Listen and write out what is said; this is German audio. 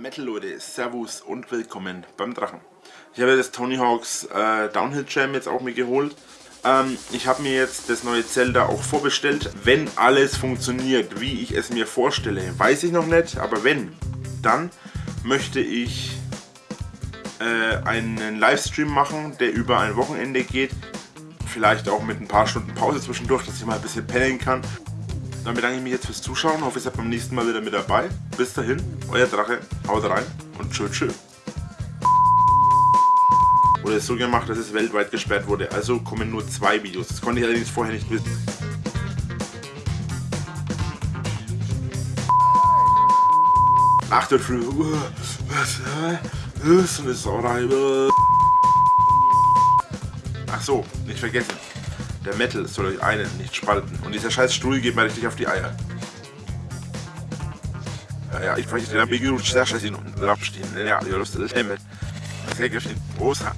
Metal Leute, Servus und willkommen beim Drachen. Ich habe das Tony Hawks äh, Downhill Jam jetzt auch mir geholt. Ähm, ich habe mir jetzt das neue Zelda auch vorbestellt. Wenn alles funktioniert, wie ich es mir vorstelle, weiß ich noch nicht, aber wenn, dann möchte ich äh, einen Livestream machen, der über ein Wochenende geht. Vielleicht auch mit ein paar Stunden Pause zwischendurch, dass ich mal ein bisschen pennen kann. Dann bedanke ich mich jetzt fürs Zuschauen. Hoffe, ihr seid beim nächsten Mal wieder mit dabei. Bis dahin, euer Drache. Haut rein und tschö tschö. Wurde so gemacht, dass es weltweit gesperrt wurde. Also kommen nur zwei Videos. Das konnte ich allerdings vorher nicht wissen. Achtet früh. Was? So eine Sauerei. Ach so, nicht vergessen. Der Metal soll euch einen nicht spalten. Und dieser scheiß Stuhl geht mir richtig auf die Eier. Ja, ja, ich möchte den Abgerutscht sehr scheiße in unten abstehen. Ja, ihr lustet das Himmel. Sehr geschehen. Großer.